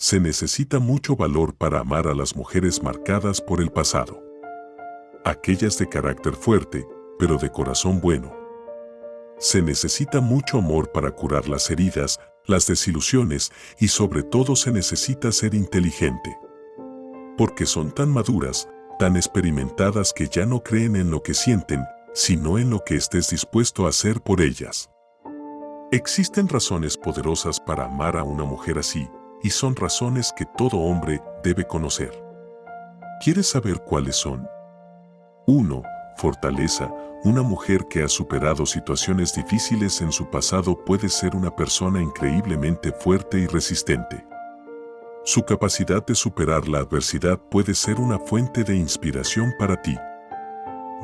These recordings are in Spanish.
Se necesita mucho valor para amar a las mujeres marcadas por el pasado. Aquellas de carácter fuerte, pero de corazón bueno. Se necesita mucho amor para curar las heridas, las desilusiones y sobre todo se necesita ser inteligente. Porque son tan maduras, tan experimentadas que ya no creen en lo que sienten, sino en lo que estés dispuesto a hacer por ellas. Existen razones poderosas para amar a una mujer así, y son razones que todo hombre debe conocer. ¿Quieres saber cuáles son? 1. Fortaleza. Una mujer que ha superado situaciones difíciles en su pasado puede ser una persona increíblemente fuerte y resistente. Su capacidad de superar la adversidad puede ser una fuente de inspiración para ti.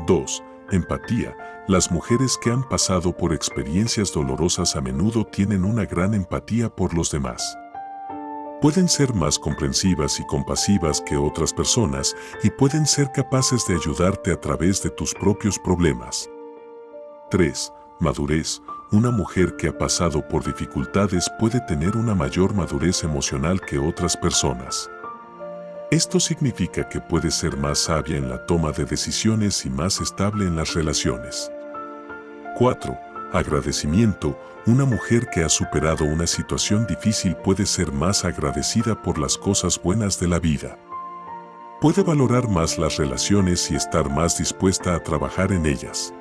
2. Empatía. Las mujeres que han pasado por experiencias dolorosas a menudo tienen una gran empatía por los demás. Pueden ser más comprensivas y compasivas que otras personas y pueden ser capaces de ayudarte a través de tus propios problemas. 3. Madurez. Una mujer que ha pasado por dificultades puede tener una mayor madurez emocional que otras personas. Esto significa que puede ser más sabia en la toma de decisiones y más estable en las relaciones. 4. Agradecimiento. Una mujer que ha superado una situación difícil puede ser más agradecida por las cosas buenas de la vida. Puede valorar más las relaciones y estar más dispuesta a trabajar en ellas.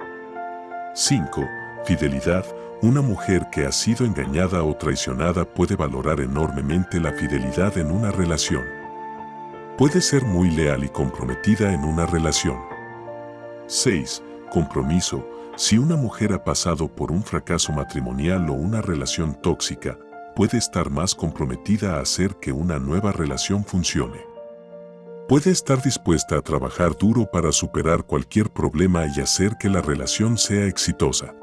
5. Fidelidad. Una mujer que ha sido engañada o traicionada puede valorar enormemente la fidelidad en una relación. Puede ser muy leal y comprometida en una relación. 6. Compromiso. Si una mujer ha pasado por un fracaso matrimonial o una relación tóxica, puede estar más comprometida a hacer que una nueva relación funcione. Puede estar dispuesta a trabajar duro para superar cualquier problema y hacer que la relación sea exitosa.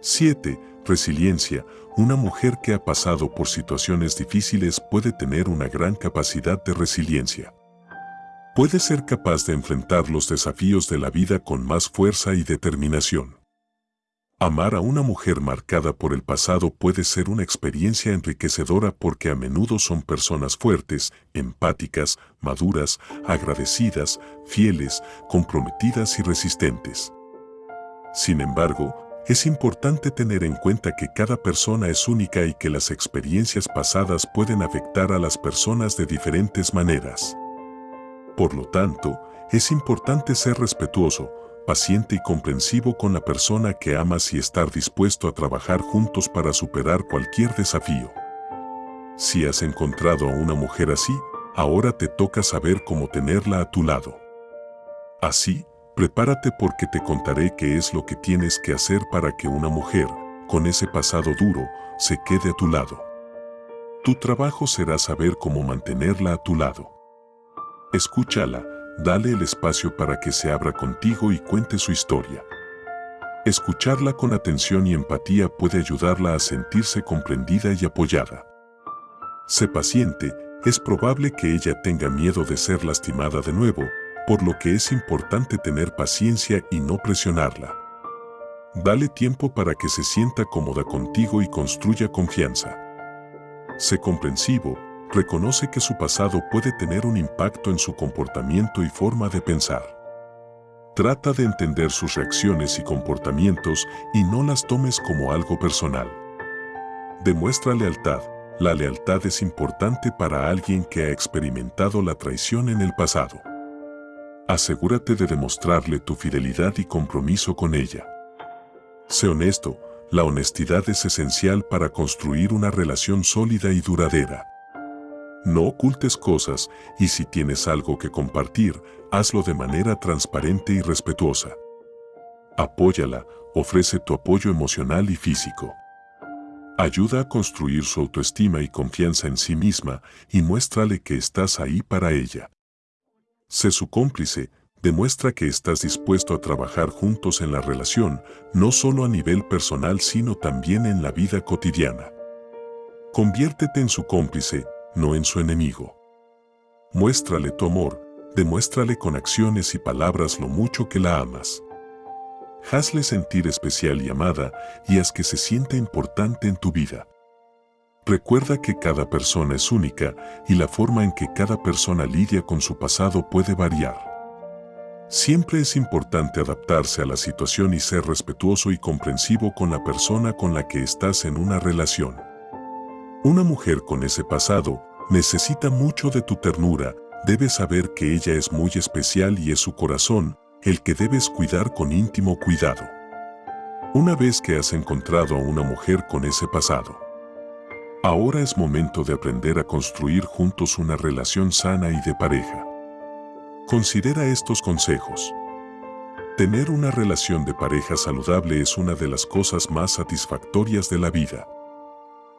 7. Resiliencia. Una mujer que ha pasado por situaciones difíciles puede tener una gran capacidad de resiliencia puede ser capaz de enfrentar los desafíos de la vida con más fuerza y determinación. Amar a una mujer marcada por el pasado puede ser una experiencia enriquecedora porque a menudo son personas fuertes, empáticas, maduras, agradecidas, fieles, comprometidas y resistentes. Sin embargo, es importante tener en cuenta que cada persona es única y que las experiencias pasadas pueden afectar a las personas de diferentes maneras. Por lo tanto, es importante ser respetuoso, paciente y comprensivo con la persona que amas y estar dispuesto a trabajar juntos para superar cualquier desafío. Si has encontrado a una mujer así, ahora te toca saber cómo tenerla a tu lado. Así, prepárate porque te contaré qué es lo que tienes que hacer para que una mujer, con ese pasado duro, se quede a tu lado. Tu trabajo será saber cómo mantenerla a tu lado. Escúchala, dale el espacio para que se abra contigo y cuente su historia. Escucharla con atención y empatía puede ayudarla a sentirse comprendida y apoyada. Sé paciente, es probable que ella tenga miedo de ser lastimada de nuevo, por lo que es importante tener paciencia y no presionarla. Dale tiempo para que se sienta cómoda contigo y construya confianza. Sé comprensivo, reconoce que su pasado puede tener un impacto en su comportamiento y forma de pensar. Trata de entender sus reacciones y comportamientos y no las tomes como algo personal. Demuestra lealtad. La lealtad es importante para alguien que ha experimentado la traición en el pasado. Asegúrate de demostrarle tu fidelidad y compromiso con ella. Sé honesto, la honestidad es esencial para construir una relación sólida y duradera. No ocultes cosas y si tienes algo que compartir, hazlo de manera transparente y respetuosa. Apóyala, ofrece tu apoyo emocional y físico. Ayuda a construir su autoestima y confianza en sí misma y muéstrale que estás ahí para ella. Sé su cómplice, demuestra que estás dispuesto a trabajar juntos en la relación, no solo a nivel personal sino también en la vida cotidiana. Conviértete en su cómplice, no en su enemigo. Muéstrale tu amor, demuéstrale con acciones y palabras lo mucho que la amas. Hazle sentir especial y amada y haz que se sienta importante en tu vida. Recuerda que cada persona es única y la forma en que cada persona lidia con su pasado puede variar. Siempre es importante adaptarse a la situación y ser respetuoso y comprensivo con la persona con la que estás en una relación. Una mujer con ese pasado necesita mucho de tu ternura, debes saber que ella es muy especial y es su corazón el que debes cuidar con íntimo cuidado. Una vez que has encontrado a una mujer con ese pasado, ahora es momento de aprender a construir juntos una relación sana y de pareja. Considera estos consejos. Tener una relación de pareja saludable es una de las cosas más satisfactorias de la vida.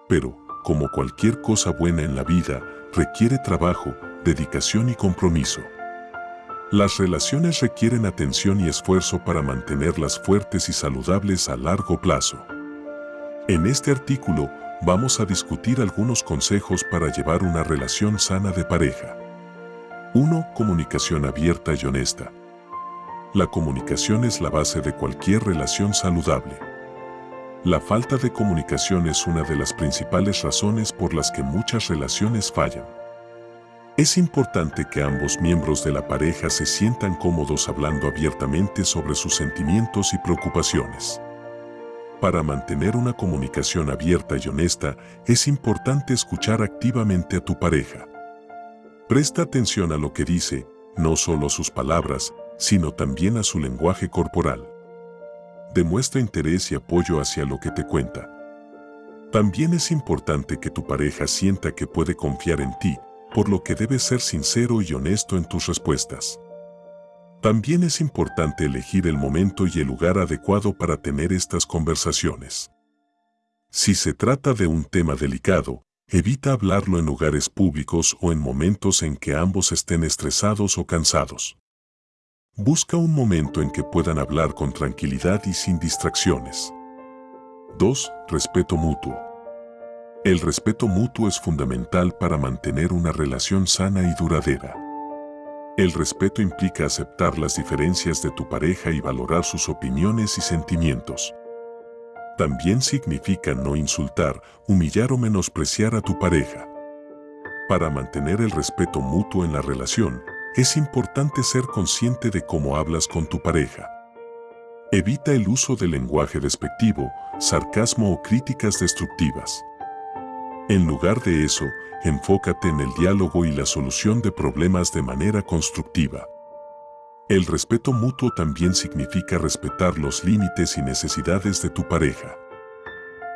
Pero, como cualquier cosa buena en la vida, requiere trabajo, dedicación y compromiso. Las relaciones requieren atención y esfuerzo para mantenerlas fuertes y saludables a largo plazo. En este artículo vamos a discutir algunos consejos para llevar una relación sana de pareja. 1. Comunicación abierta y honesta. La comunicación es la base de cualquier relación saludable. La falta de comunicación es una de las principales razones por las que muchas relaciones fallan. Es importante que ambos miembros de la pareja se sientan cómodos hablando abiertamente sobre sus sentimientos y preocupaciones. Para mantener una comunicación abierta y honesta, es importante escuchar activamente a tu pareja. Presta atención a lo que dice, no solo sus palabras, sino también a su lenguaje corporal. Demuestra interés y apoyo hacia lo que te cuenta. También es importante que tu pareja sienta que puede confiar en ti, por lo que debes ser sincero y honesto en tus respuestas. También es importante elegir el momento y el lugar adecuado para tener estas conversaciones. Si se trata de un tema delicado, evita hablarlo en lugares públicos o en momentos en que ambos estén estresados o cansados. Busca un momento en que puedan hablar con tranquilidad y sin distracciones. 2. Respeto mutuo. El respeto mutuo es fundamental para mantener una relación sana y duradera. El respeto implica aceptar las diferencias de tu pareja y valorar sus opiniones y sentimientos. También significa no insultar, humillar o menospreciar a tu pareja. Para mantener el respeto mutuo en la relación, es importante ser consciente de cómo hablas con tu pareja. Evita el uso del lenguaje despectivo, sarcasmo o críticas destructivas. En lugar de eso, enfócate en el diálogo y la solución de problemas de manera constructiva. El respeto mutuo también significa respetar los límites y necesidades de tu pareja.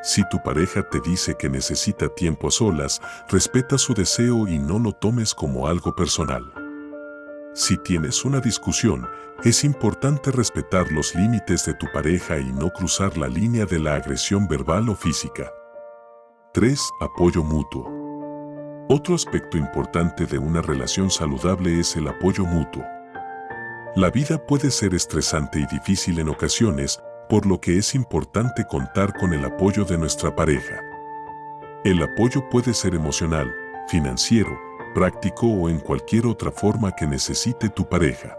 Si tu pareja te dice que necesita tiempo a solas, respeta su deseo y no lo tomes como algo personal. Si tienes una discusión, es importante respetar los límites de tu pareja y no cruzar la línea de la agresión verbal o física. 3. Apoyo mutuo. Otro aspecto importante de una relación saludable es el apoyo mutuo. La vida puede ser estresante y difícil en ocasiones, por lo que es importante contar con el apoyo de nuestra pareja. El apoyo puede ser emocional, financiero, práctico o en cualquier otra forma que necesite tu pareja.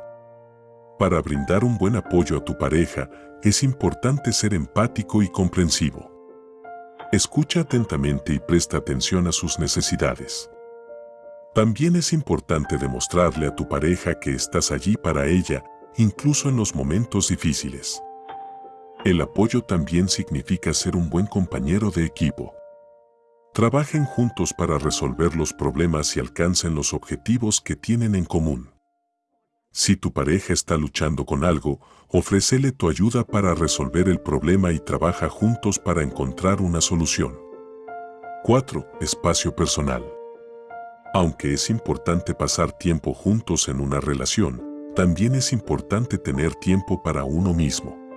Para brindar un buen apoyo a tu pareja, es importante ser empático y comprensivo. Escucha atentamente y presta atención a sus necesidades. También es importante demostrarle a tu pareja que estás allí para ella, incluso en los momentos difíciles. El apoyo también significa ser un buen compañero de equipo. Trabajen juntos para resolver los problemas y alcancen los objetivos que tienen en común. Si tu pareja está luchando con algo, ofrécele tu ayuda para resolver el problema y trabaja juntos para encontrar una solución. 4. Espacio personal. Aunque es importante pasar tiempo juntos en una relación, también es importante tener tiempo para uno mismo.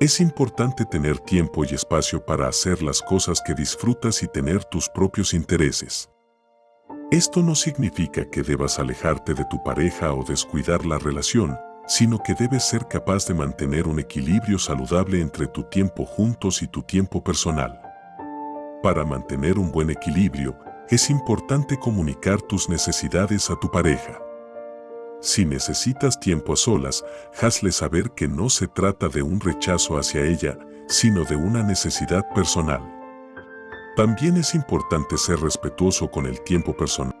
Es importante tener tiempo y espacio para hacer las cosas que disfrutas y tener tus propios intereses. Esto no significa que debas alejarte de tu pareja o descuidar la relación, sino que debes ser capaz de mantener un equilibrio saludable entre tu tiempo juntos y tu tiempo personal. Para mantener un buen equilibrio, es importante comunicar tus necesidades a tu pareja. Si necesitas tiempo a solas, hazle saber que no se trata de un rechazo hacia ella, sino de una necesidad personal. También es importante ser respetuoso con el tiempo personal.